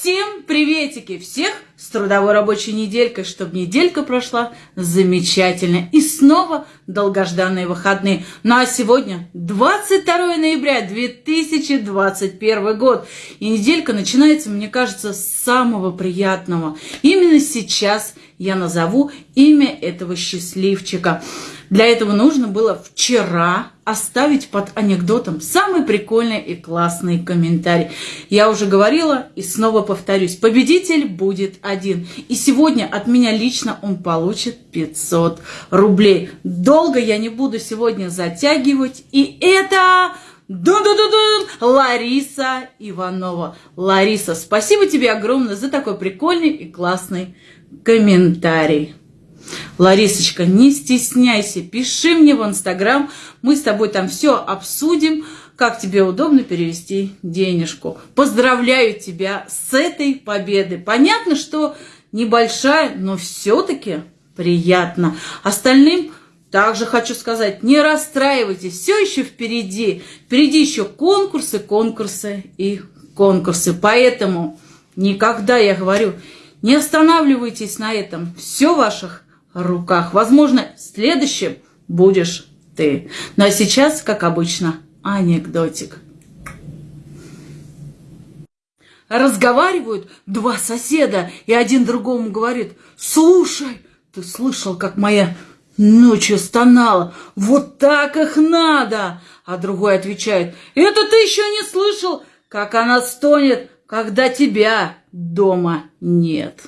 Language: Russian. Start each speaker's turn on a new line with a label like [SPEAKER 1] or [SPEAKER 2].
[SPEAKER 1] Всем приветики! Всех с трудовой рабочей неделькой, чтобы неделька прошла замечательно. И снова долгожданные выходные. Ну а сегодня 22 ноября 2021 год. И неделька начинается, мне кажется, с самого приятного. Именно сейчас я назову имя этого счастливчика. Для этого нужно было вчера оставить под анекдотом самый прикольный и классный комментарий. Я уже говорила и снова повторюсь. Победитель будет один. И сегодня от меня лично он получит 500 рублей. Долго я не буду сегодня затягивать. И это... Дун-дун-дун-дун! Лариса Иванова. Лариса, спасибо тебе огромное за такой прикольный и классный комментарий. Ларисочка, не стесняйся, пиши мне в Инстаграм, мы с тобой там все обсудим, как тебе удобно перевести денежку. Поздравляю тебя с этой победой. Понятно, что небольшая, но все-таки приятно. Остальным также хочу сказать, не расстраивайтесь, все еще впереди. Впереди еще конкурсы, конкурсы и конкурсы. Поэтому никогда, я говорю, не останавливайтесь на этом. Все в ваших руках. Возможно, следующим будешь ты. Ну а сейчас, как обычно, анекдотик. Разговаривают два соседа, и один другому говорит, «Слушай, ты слышал, как моя ночью стонала? Вот так их надо!» А другой отвечает, «Это ты еще не слышал, как она стонет, когда тебя дома нет».